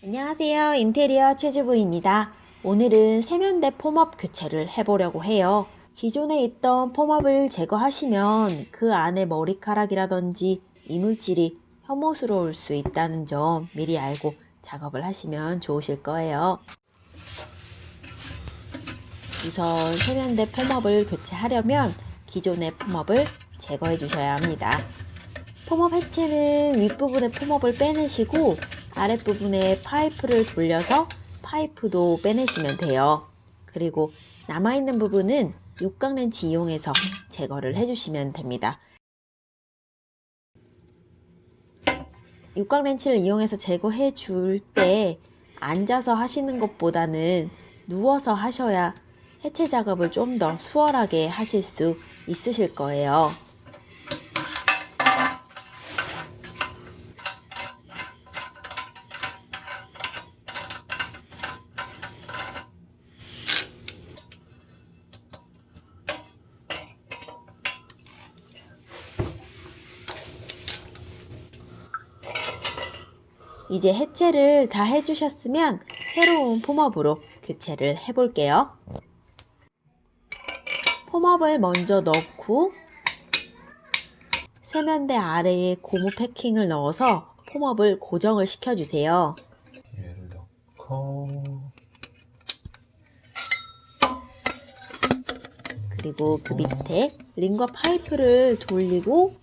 안녕하세요. 인테리어 최주부입니다. 오늘은 세면대 폼업 교체를 해보려고 해요. 기존에 있던 폼업을 제거하시면 그 안에 머리카락이라든지 이물질이 혐오스러울 수 있다는 점 미리 알고 작업을 하시면 좋으실 거예요. 우선 세면대 폼업을 교체하려면 기존의 폼업을 제거해 주셔야 합니다. 폼업 해체는 윗부분의 폼업을 빼내시고 아랫부분에 파이프를 돌려서 파이프도 빼내시면 돼요. 그리고 남아있는 부분은 육각렌치 이용해서 제거를 해주시면 됩니다. 육각렌치를 이용해서 제거해 줄 때 앉아서 하시는 것보다는 누워서 하셔야 해체 작업을 좀 더 수월하게 하실 수 있으실 거예요. 이제 해체를 다 해주셨으면 새로운 폼업으로 교체를 해볼게요. 폼업을 먼저 넣고 세면대 아래에 고무 패킹을 넣어서 폼업을 고정을 시켜주세요. 얘를 넣고 그리고 그 밑에 링과 파이프를 돌리고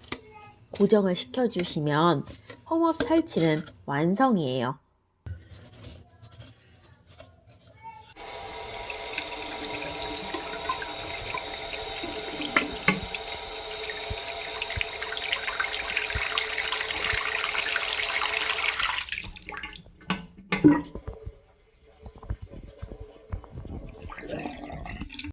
고정을 시켜주시면 홈업 설치는 완성이에요.